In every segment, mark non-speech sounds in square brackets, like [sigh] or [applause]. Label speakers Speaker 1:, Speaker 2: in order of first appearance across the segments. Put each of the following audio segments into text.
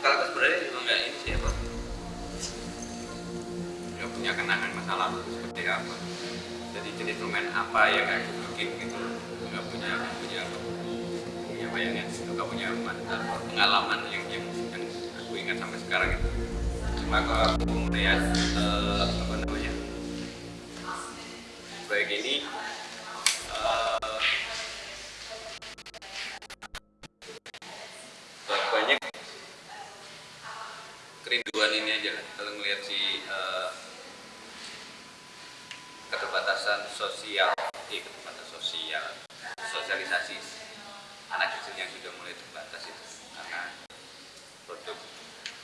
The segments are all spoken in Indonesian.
Speaker 1: kalau aku sebenarnya ini sih punya seperti apa? Jadi apa bikin gitu nggak punya punya bayangan gitu punya pengalaman yang yang yang aku ingat sampai sekarang cuma kalau aku melihat eh, apa namanya? Baik ini kerinduan ini aja kan kalau ngelihat si eh, keterbatasan sosial eh, keterbatasan sosial sosialisasi anak kecil yang sudah mulai terbatas itu karena produk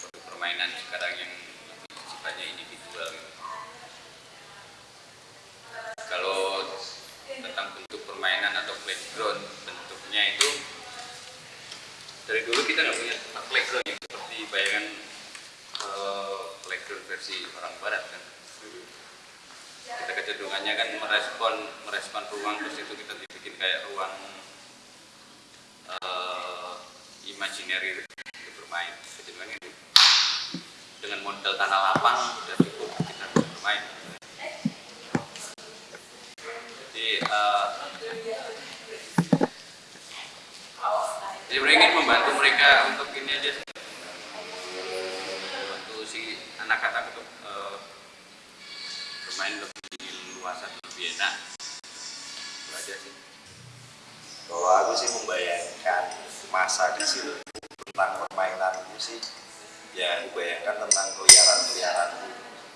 Speaker 1: produk permainan sekarang yang sifatnya individual kalau tentang bentuk permainan atau playground bentuknya itu dari dulu kita nggak punya playground yang seperti bayangan eh, playground versi orang barat kan. Kita kecenderungannya kan merespon merespon ruang terus itu kita dibikin kayak ruang eh imaginary untuk bermain. Kecenderungannya itu dengan model tanah lapang sudah cukup kita bermain. Jadi eh, jadi ingin membantu mereka untuk ini aja sih. membantu si anak-anak untuk eh, bermain luas atau lebih enak. Itu aja sih.
Speaker 2: Kalau aku sih membayangkan masa kecil tentang permainan itu sih ya aku bayangkan tentang keliaran-keliaran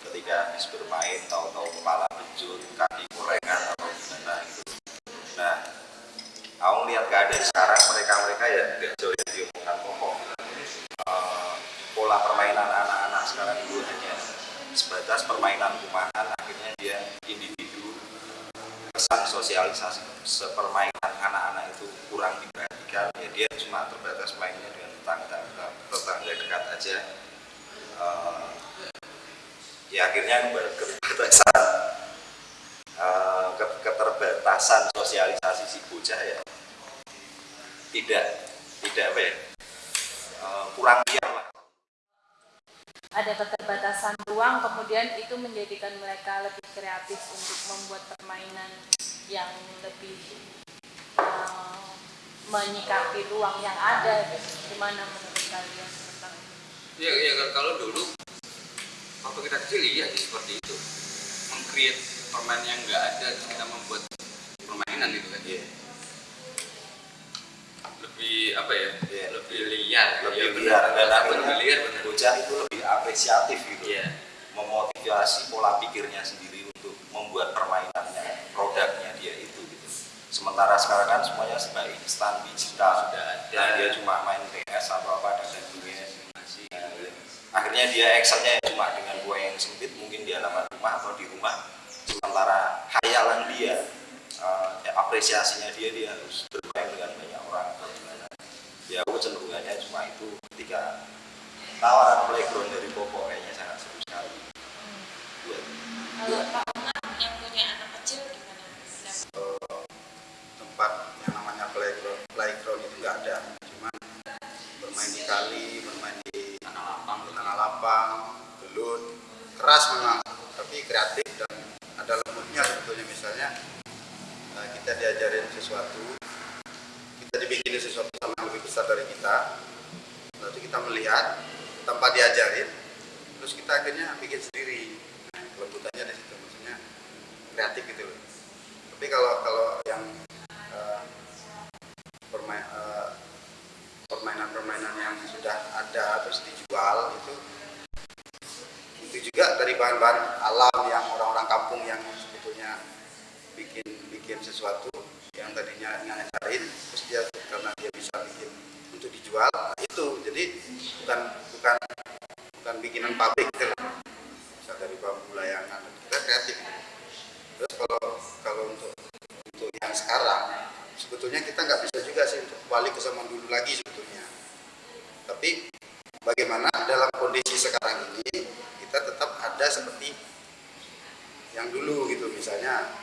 Speaker 2: ketika habis bermain tahu-tahu kepala bejut, kaki korengan atau gimana gitu. Nah, aku lihat keadaan sekarang mereka-mereka ya tidak jauh yang diomongkan pokok. Eh, pola permainan anak-anak sekarang itu hanya sebatas permainan rumahan kesan sosialisasi sepermainan anak-anak itu kurang diperhatikan ya dia cuma terbatas mainnya dengan tetangga tetangga dekat aja. Eh, ya akhirnya keterbatasan ke- keterbatasan sosialisasi si bocah ya. Tidak tidak apa ya eh, kurang lah
Speaker 3: ada keterbatasan ruang kemudian itu menjadikan mereka lebih kreatif untuk membuat permainan yang lebih eh, menyikapi ruang yang ada gitu. gimana menurut kalian tentang itu?
Speaker 1: ya, ya kalau- dulu waktu kita kecil iya sih seperti itu mengcreate permainan yang nggak ada terus kita membuat permainan gitu kan
Speaker 2: Iya.
Speaker 1: lebih apa ya
Speaker 2: Iya.
Speaker 1: lebih liar
Speaker 2: lebih
Speaker 1: Ya,
Speaker 2: liar
Speaker 1: benar.
Speaker 2: dan
Speaker 1: lebih
Speaker 2: akhirnya
Speaker 1: liar benar
Speaker 2: bocah itu lebih apresiatif gitu.
Speaker 1: Iya.
Speaker 2: Memotivasi pola pikirnya sendiri untuk membuat permainannya produknya dia itu gitu. Sementara sekarang kan semuanya serba instan digital.
Speaker 1: Sudah ada.
Speaker 2: Nah, dia cuma main PS atau apa dan sebagainya. Nah, akhirnya dia actionnya cuma dengan ruang yang sempit mungkin di halaman rumah atau di rumah. Sementara hayalan dia ya, apresiasinya dia dia harus bermain dengan banyak orang atau gimana. Ya aku cenderungannya cuma itu ketika tawaran playground dari Popo kayaknya sangat seru sekali buat
Speaker 4: Kalau Pak Ungat yang punya anak kecil gimana?
Speaker 5: tempat yang namanya playground playground itu nggak ada. Cuman bermain di kali bermain di
Speaker 1: tanah lapang.
Speaker 5: Tanah lapang belut keras memang tapi kreatif dan ada lembutnya sebetulnya. Misalnya eh, kita diajarin sesuatu kita dibikinin sesuatu sama yang lebih besar dari kita lalu kita melihat tanpa diajarin terus kita akhirnya bikin sendiri. Nah, kelembutannya di situ maksudnya kreatif gitu loh. Tapi kalau kalau yang eh, permain eh, permainan-permainan yang sudah ada terus dijual itu itu juga dari bahan-bahan alam yang orang-orang kampung yang sebetulnya bikin bikin sesuatu yang tadinya ngajarin terus dia karena dia bisa bikin untuk dijual itu. Jadi bukan pabrik loh. bisa dari bambu layangan. Kita kreatif. Terus kalau kalau untuk untuk yang sekarang sebetulnya kita nggak bisa juga sih untuk balik ke zaman dulu lagi sebetulnya. Tapi bagaimana dalam kondisi sekarang ini kita tetap ada seperti yang dulu gitu. Misalnya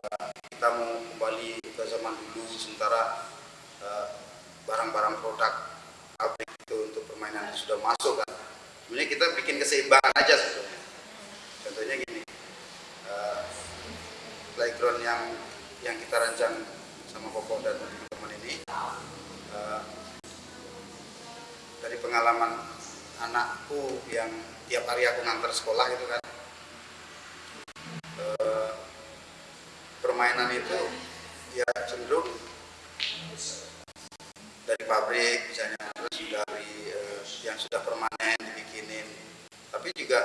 Speaker 5: eh, kita mau kembali ke zaman dulu sementara eh, barang-barang produk pabrik itu untuk permainan yang sudah masuk kan sebenarnya kita bikin keseimbangan aja sebetulnya. Contohnya gini eh, playground yang yang kita rancang sama Popok dan teman-teman ini eh, dari pengalaman anakku yang tiap hari aku ngantar sekolah itu kan eh, permainan itu ya cenderung dari pabrik misalnya terus dari eh, yang sudah permanen dibikinin tapi juga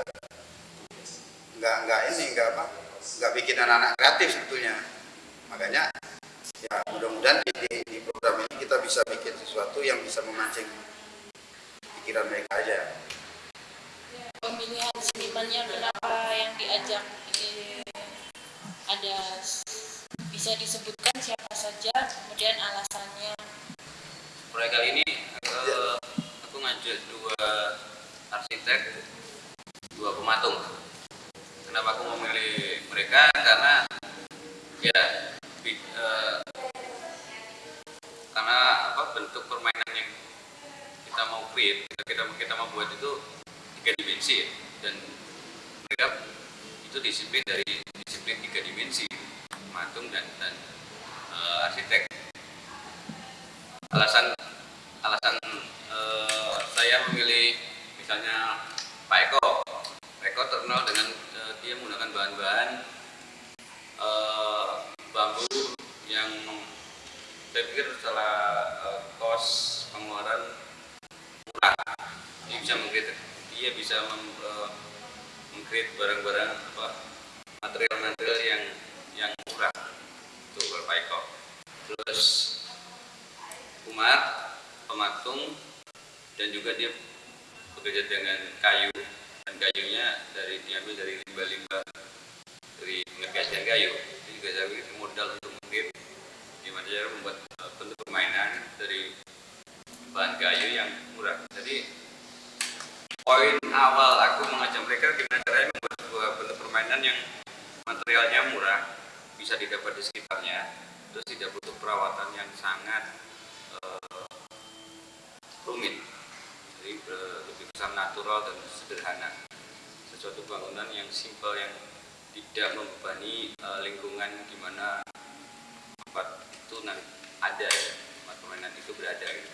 Speaker 5: nggak nggak ini nggak apa nggak bikin anak-anak kreatif sebetulnya. Makanya ya mudah-mudahan di, di, di program ini kita bisa bikin sesuatu yang bisa memancing pikiran mereka aja.
Speaker 4: Pemilihan senimannya kenapa yang diajak? Eh, ada bisa disebutkan siapa saja kemudian alasannya?
Speaker 1: Proyek kali ini eh, aku ngajak dua arsitek dua pematung kenapa aku memilih mereka? Karena ya bi- eh, karena apa bentuk permainan yang kita mau create kita kita mau buat itu tiga dimensi ya. dan mereka itu disiplin dari disiplin tiga dimensi pematung dan dan eh, arsitek. Alasan alasan eh, saya memilih misalnya Pak Eko Pak Eko terkenal dengan eh, dia menggunakan bahan-bahan eh, bambu yang saya pikir setelah eh, kos pengeluaran murah dia bisa mengkritik dia bisa mem, eh, mengkreat barang-barang apa material-material yang yang murah itu Eko. Terus Umar pematung dan juga dia bekerja dengan kayu. Dan kayunya dari diambil dari limbah-limbah dari pengerjaan kayu. Itu juga pikir modal untuk mungkin gimana cara membuat eh, bentuk permainan dari bahan kayu yang murah. Jadi poin awal aku mengajak mereka gimana caranya sebuah bentuk permainan yang materialnya murah bisa didapat di sekitarnya terus tidak butuh perawatan yang sangat eh, rumit jadi eh, lebih besar natural dan sederhana sesuatu bangunan yang simpel yang tidak membebani eh, lingkungan di mana tempat itu ada ya tempat permainan itu berada gitu.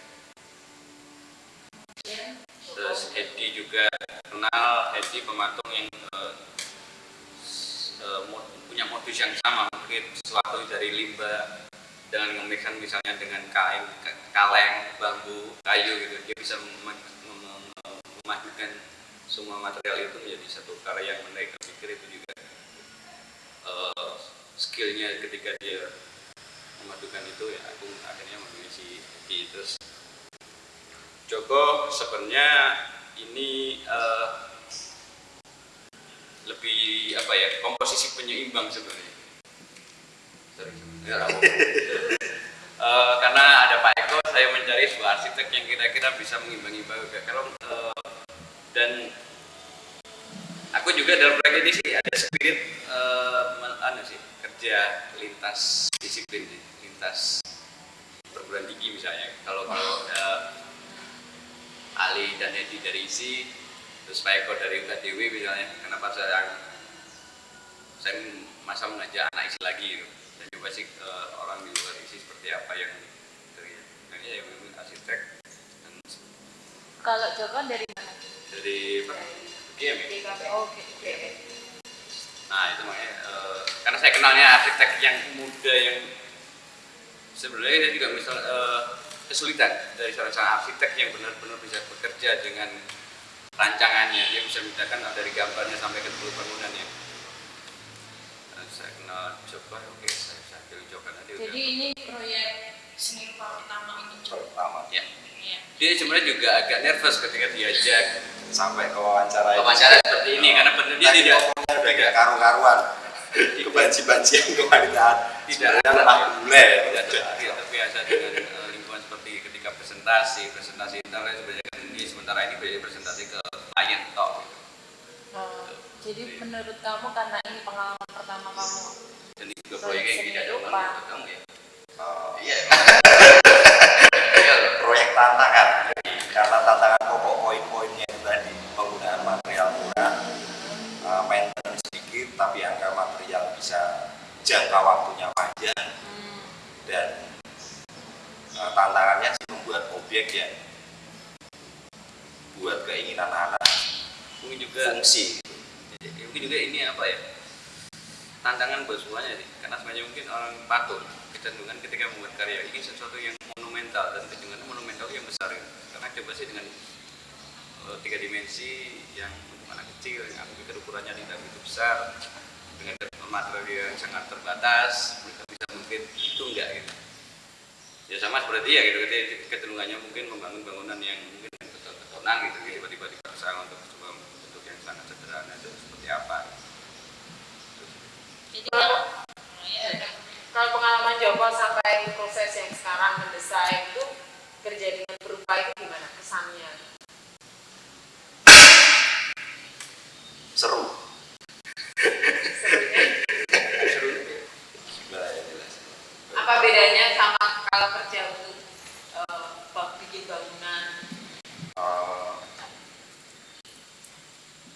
Speaker 1: terus Hedi juga kenal Hedi pematung yang punya modus yang sama mungkin sesuatu dari limbah dengan memikirkan misalnya dengan kain ka- kaleng bambu kayu gitu dia bisa mem- mem- mem- memadukan semua material itu menjadi satu karya yang menarik. Pikir itu juga eh, skillnya ketika dia memadukan itu ya aku akhirnya memilih si terus Joko sebenarnya ini eh, lebih apa ya komposisi penyeimbang sebenarnya. Ya. [laughs] Eh, karena ada Pak Eko, saya mencari sebuah arsitek yang kira-kira bisa mengimbangi. Kalau eh, dan aku juga dalam proyek ini sih ada spirit men- anu sih kerja lintas disiplin, sih, lintas perguruan tinggi misalnya. Kalau kalau eh, Ali dan Edi dari ISI, terus Pak Eko dari UKDW misalnya, kenapa saya saya masa mengajak anak ISI lagi gitu. dan coba sih eh, orang di luar ISI seperti apa yang yang ya memang arsitek dan
Speaker 3: Kalau Joko dari mana?
Speaker 1: dari apa? GM ya?
Speaker 3: Dari KPO. Oke.
Speaker 1: Nah itu makanya eh, karena saya kenalnya arsitek yang muda yang sebenarnya saya juga misal eh, kesulitan dari seorang arsitek yang benar-benar bisa bekerja dengan rancangannya dia bisa membedakan dari gambarnya sampai ke seluruh bangunannya. Eh, saya kenal coba oke saya saya pilih coba nanti udah.
Speaker 3: Jadi ini proyek
Speaker 4: seni rupa pertama ini
Speaker 2: Kalau pertama.
Speaker 1: Ya.
Speaker 4: Ya.
Speaker 1: dia sebenarnya juga agak nervous ketika diajak.
Speaker 2: Sampai ke wawancara
Speaker 1: wawancara seperti ini karena benar dia
Speaker 2: Tadi
Speaker 1: tidak
Speaker 2: ngomongnya udah kayak karu-karuan. Kebanci-banci yang kewanitaan
Speaker 1: Tidak.
Speaker 2: sebenarnya lemah bule.
Speaker 1: Tidak ter- tidak terbiasa dengan eh, lingkungan seperti ketika presentasi presentasi internet sebenarnya sementara ini banyak presentasi ke klien tok gitu.
Speaker 3: Oh, jadi menurut kamu karena ini pengalaman pertama kamu
Speaker 1: dan itu juga proyek yang tidak ada menurut kamu ya.
Speaker 2: Oh,
Speaker 1: iya [laughs] iya loh
Speaker 2: tantangan. Karena tantangan pokok poin-poinnya itu tadi penggunaan material murah uh, maintenance sedikit tapi angka material bisa jangka waktunya panjang. Dan uh, tantangannya sih membuat objek yang buat keinginan anak.
Speaker 1: Mungkin juga
Speaker 2: fungsi.
Speaker 1: Ya, mungkin juga ini apa ya? Tantangan buat semuanya sih. Karena sebenarnya mungkin orang patuh kecenderungan ketika membuat karya ini sesuatu yang monumental dan kecenderungan monumental yang besar ya. karena coba sih dengan eh, tiga dimensi yang untuk anak kecil yang aku pikir ukurannya tidak begitu besar dengan material yang sangat terbatas mereka bisa mungkin itu enggak gitu. Ya sama seperti ya gitu. Kecenderungannya mungkin membangun bangunan yang mungkin beton-betonan gitu tiba-tiba dipaksa untuk coba bentuk yang sangat sederhana itu seperti apa.
Speaker 4: Jadi kan ya,
Speaker 3: Kalau pengalaman Joko sampai proses yang sekarang mendesain itu kerja dengan berupa itu gimana kesannya?
Speaker 2: seru.
Speaker 3: Serunya, [laughs]
Speaker 2: gimana ya jelas.
Speaker 3: Apa bedanya sama kalau kerja untuk eh, bak- bikin bangunan?
Speaker 2: Uh,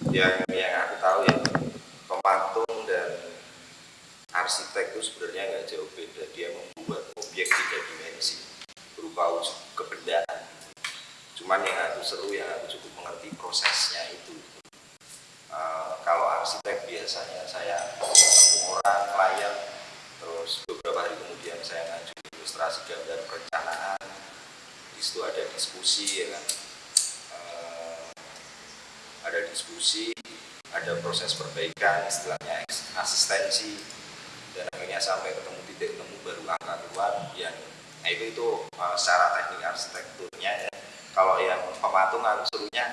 Speaker 2: yang yang aku tahu ya pematung dan arsitek itu sebenarnya nggak jauh beda. Dia membuat objek tiga dimensi berupa kebendaan. Cuman yang aku seru yang aku cukup mengerti prosesnya itu. Uh, kalau arsitek biasanya saya orang klien terus beberapa hari kemudian saya ngajuin ilustrasi gambar perencanaan. Di situ ada diskusi ya kan ada diskusi ada proses perbaikan istilahnya asistensi dan akhirnya sampai ketemu titik temu baru angka keluar yang nah itu itu eh, secara teknik arsitekturnya ya. kalau yang pematung aku serunya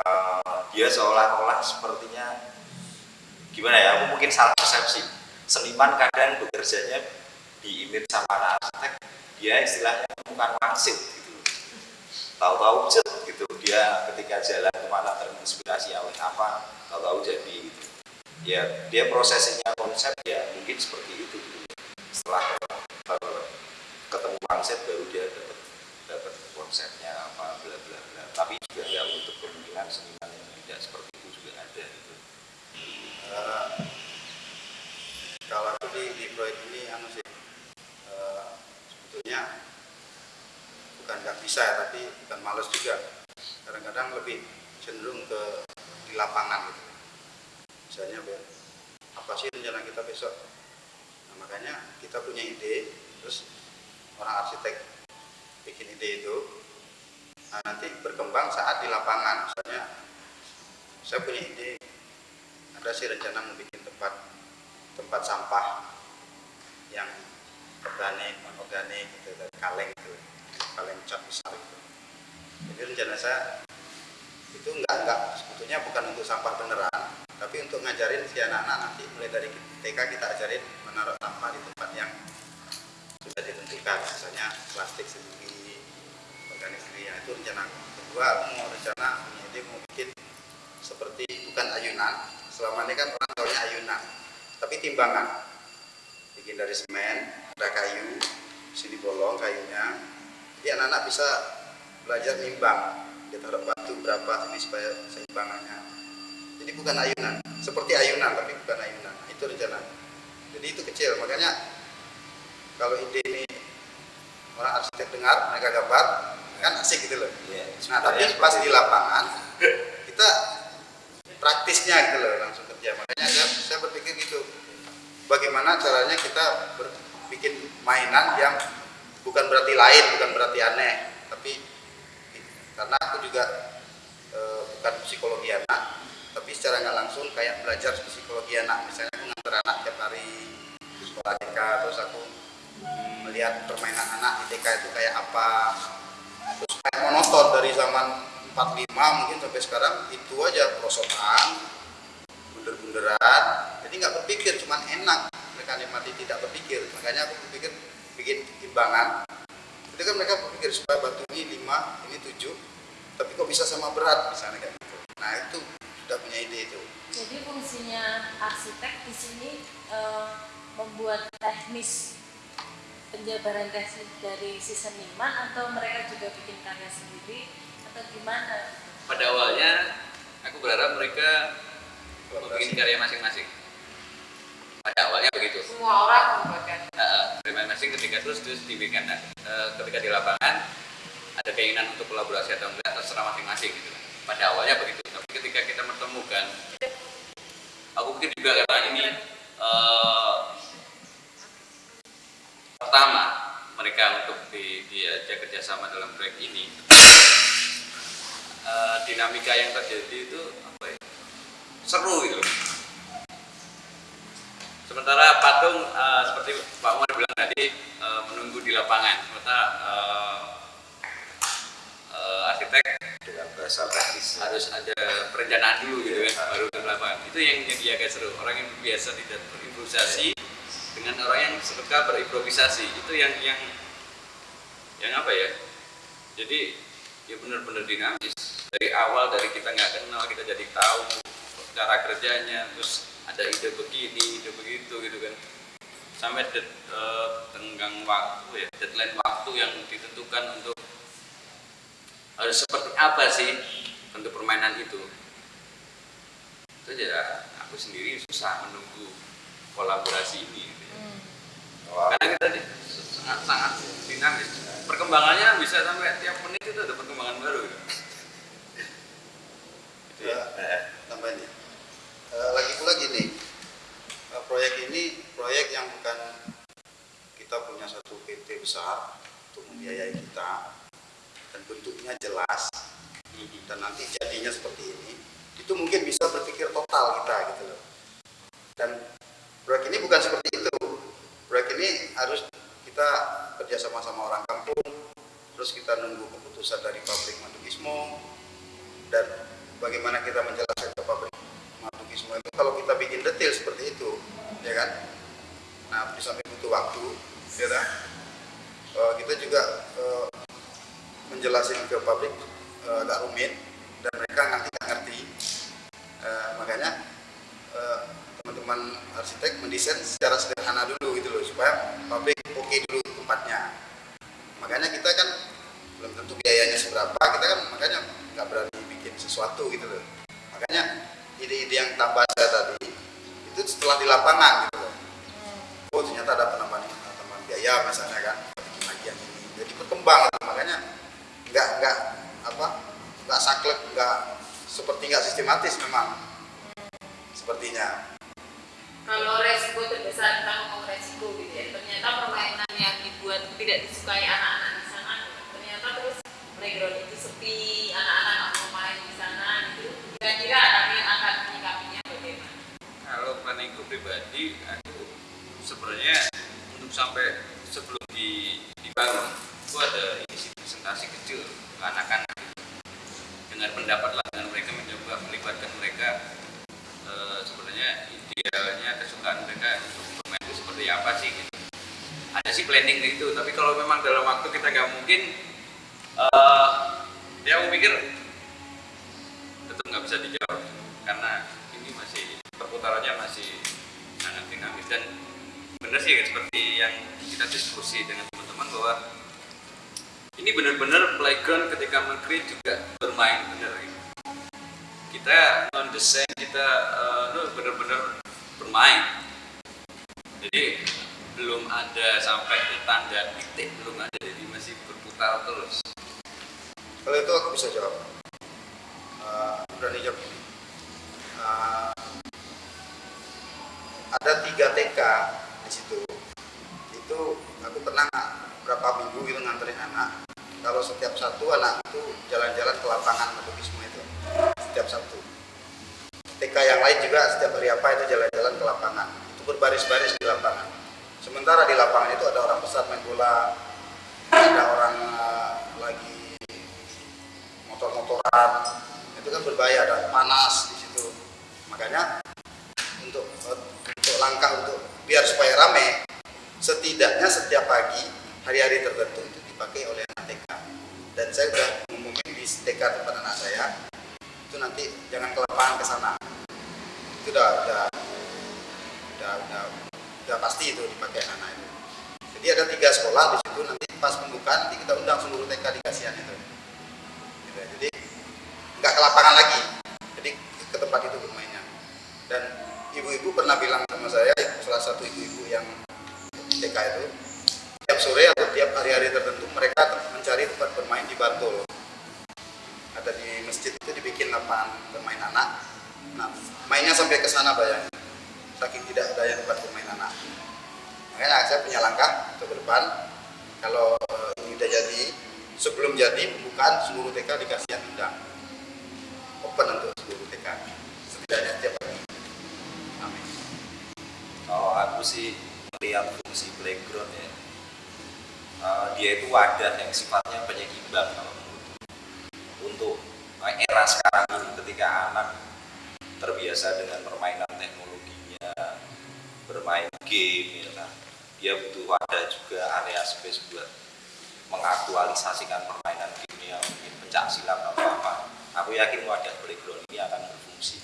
Speaker 2: eh, dia seolah-olah sepertinya gimana ya aku mungkin salah persepsi. Seniman kadang bekerjanya di image sama anak arsitek dia istilahnya bukan wangsit gitu. Tahu-tahu gitu. Dia ketika jalan ke mana terinspirasi oleh apa tahu-tahu jadi gitu ya dia prosesnya konsep ya mungkin seperti itu. Setelah ketemu konsep baru dia dapat dapat konsepnya apa bla bla bla. Tapi juga ya untuk kemungkinan seniman yang tidak seperti itu juga ada gitu.
Speaker 5: Eh, kalau aku di, di proyek ini anu sih eh, sebetulnya bukan nggak bisa ya tapi bukan males juga. Kadang-kadang lebih cenderung ke di lapangan gitu. Misalnya apa sih rencana kita besok? Nah, makanya kita punya ide terus orang arsitek bikin ide itu nah, nanti berkembang saat di lapangan. Misalnya saya punya ide ada sih rencana mau bikin tempat tempat sampah yang organik non organik gitu dari kaleng itu kaleng cat besar itu jadi rencana saya itu enggak enggak sebetulnya bukan untuk sampah beneran tapi untuk ngajarin si anak-anak nanti. Mulai dari TK kita ajarin menaruh sampah di tempat yang sudah ditentukan. Misalnya plastik sendiri organik sendiri Nah, itu rencana kedua mau rencana ide mau bikin seperti bukan ayunan. Selama ini kan orang tahunya ayunan tapi timbangan. Bikin dari semen ada kayu sini bolong kayunya. Jadi anak-anak bisa belajar nimbang dia taruh batu berapa ini supaya seimbangannya. Jadi bukan ayunan seperti ayunan tapi bukan ayunan. Itu rencana. Jadi itu kecil. Makanya kalau ide ini orang arsitek dengar mereka gambar kan asik gitu loh.
Speaker 2: Iya,
Speaker 5: Nah, tapi pas di lapangan kita praktisnya gitu loh langsung kerja. Makanya saya, saya berpikir gitu. Bagaimana caranya kita bikin mainan yang bukan berarti lain, bukan berarti aneh, tapi karena aku juga eh, bukan psikologi anak, tapi secara nggak langsung kayak belajar psikologi anak. Misalnya aku nganter anak tiap hari di sekolah TK, terus aku melihat permainan anak di TK itu kayak apa, terus kayak monoton dari zaman 45 mungkin sampai sekarang itu aja prosotan bunder-bunderan jadi nggak berpikir cuman enak mereka nikmati tidak berpikir makanya aku berpikir bikin timbangan itu kan mereka berpikir supaya batu ini 5 ini 7 tapi kok bisa sama berat misalnya kayak gitu. Nah itu sudah punya ide itu.
Speaker 3: Jadi fungsinya arsitek di sini eh, membuat teknis penjabaran teknis dari season 5 atau mereka juga bikin karya sendiri atau gimana?
Speaker 1: pada awalnya aku berharap mereka bikin karya masing-masing. Pada awalnya begitu.
Speaker 6: Semua orang membuatkan.
Speaker 1: Uh, masing-masing ketika terus terus dibikin uh, ketika di lapangan ada keinginan untuk kolaborasi atau enggak terserah masing-masing gitu. Pada awalnya begitu tapi ketika kita menemukan aku pikir juga karena ini uh, pertama mereka untuk di, diajak kerjasama dalam proyek ini. Uh, dinamika yang terjadi itu apa ya? Seru gitu sementara patung uh, seperti Pak Umar bilang tadi uh, menunggu di lapangan. Sementara uh, arsitek
Speaker 2: dengan bahasa teknis.
Speaker 1: Harus ada perencanaan dulu gitu kan baru ke lapangan itu yang jadi agak seru. Orang yang biasa tidak berimprovisasi dengan orang yang suka berimprovisasi. Itu yang yang yang apa ya? Jadi ya benar-benar dinamis. Dari awal dari kita nggak kenal kita jadi tahu cara kerjanya terus ada ide begini ide begitu gitu kan. Sampai det, uh, tenggang waktu ya deadline waktu yang ditentukan untuk harus seperti apa sih bentuk permainan itu itu aja aku sendiri susah menunggu kolaborasi ini gitu ya.
Speaker 2: Wah,
Speaker 1: karena kita di- sangat sangat dinamis perkembangannya bisa sampai tiap menit itu ada perkembangan baru gitu. Gitu ya.
Speaker 5: Ya, tambahin ya. Eh, lagi pula gini, eh, proyek ini proyek yang bukan kita punya satu PT besar untuk membiayai kita dan bentuknya jelas dan nanti jadinya seperti ini, itu mungkin bisa berpikir total kita gitu loh. Dan proyek ini bukan seperti itu. Proyek ini harus kita kerja sama-sama orang kampung, terus kita nunggu keputusan dari pabrik Madukismo, dan bagaimana kita menjelaskan ke pabrik Madukismo itu kalau kita bikin detail seperti itu, ya kan? Nah, samping butuh waktu, ya kan? Eh, kita juga eh, menjelaskan ke pabrik eh, agak rumit dan mereka nanti nggak ngerti. Eh, makanya eh, teman-teman arsitek mendesain secara sederhana dulu gitu loh supaya pabrik oke dulu tempatnya. Makanya kita kan belum tentu biayanya seberapa, kita kan makanya nggak berani bikin sesuatu gitu loh. Makanya ide-ide yang tambah saya tadi itu setelah di lapangan gitu loh. Oh ternyata ada penambahan penambahan biaya misalnya kan bikin lagi yang ini. Jadi berkembang gitu. makanya nggak nggak apa nggak saklek nggak seperti nggak sistematis memang sepertinya.
Speaker 6: kalau resiko terbesar kita ngomong resiko gitu ya ternyata permainan yang dibuat tidak disukai anak-anak di sana. Ternyata terus playground itu sepi anak-anak nggak mau main di sana gitu. Kira-kira kalian akan menyikapinya bagaimana?
Speaker 1: Kalau planningku pribadi aku sebenarnya untuk sampai sebelum di, dibangun itu ada isi presentasi kecil ke anak-anak gitu. dengar pendapat lah dengan mereka mencoba melibatkan mereka eh, sebenarnya idealnya kesukaan mereka untuk bermain itu seperti apa sih gitu. ada sih planning itu tapi kalau memang dalam waktu kita nggak mungkin eh ya aku pikir tetap nggak bisa dijawab. Karena ini masih perputarannya masih sangat dinamis dan benar sih seperti yang kita diskusi dengan teman-teman bahwa ini benar-benar playground ketika mengcreate juga bermain benar. Gitu. kita non desain kita no, benar-benar bermain. Jadi belum ada sampai di tanda titik belum ada jadi masih berputar terus
Speaker 5: Kalau itu aku bisa jawab. Aku berani jawab ini. Eh, ada tiga TK di situ. Itu aku pernah berapa minggu gitu nganterin anak. Kalau setiap satu anak itu jalan-jalan ke lapangan Madukismo itu setiap Sabtu. TK yang lain juga setiap hari apa itu jalan-jalan ke lapangan. Itu berbaris-baris di lapangan. Sementara di lapangan itu ada orang besar main bola, ada orang eh, lagi motor-motoran itu kan berbahaya dan panas di situ. Makanya untuk untuk langkah untuk biar supaya rame setidaknya setiap pagi hari-hari tertentu itu dipakai oleh anak TK dan saya sudah ngomongin di TK tempat anak saya itu nanti jangan ke ke sana. Itu udah udah udah udah, udah pasti itu dipakai anak-anak itu Jadi ada tiga sekolah di situ nanti pas pembukaan nanti kita undang seluruh TK di Kasihan itu. Gitu ya. Jadi nggak ke lapangan lagi, jadi ke tempat itu bermainnya. Dan ibu-ibu pernah bilang sama saya, salah satu ibu-ibu yang TK itu, tiap sore atau tiap hari-hari tertentu mereka mencari tempat bermain di Bantul. Ada di masjid itu dibikin lapangan bermain anak. Nah, mainnya sampai ke sana bayangin. Saking tidak adanya tempat bermain anak. Makanya saya punya langkah untuk ke depan. Kalau ini udah jadi, sebelum jadi pembukaan seluruh TK dikasih yang undang. Open untuk seluruh TK. Setidaknya tiap hari. Amin.
Speaker 2: Kalau aku sih melihat fungsi playground ya, eh, dia itu wadah yang sifatnya penyeimbang kalau. Untuk eh, era sekarang ini ketika anak terbiasa dengan permainan teknologinya, bermain game, ya kan, dia butuh wadah juga area space buat mengaktualisasikan permainan game yang mungkin pencak silat atau apa. Aku yakin wadah playground ini akan berfungsi.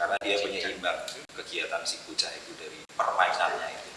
Speaker 2: Karena dia penyeimbang kegiatan si bocah itu dari permainannya itu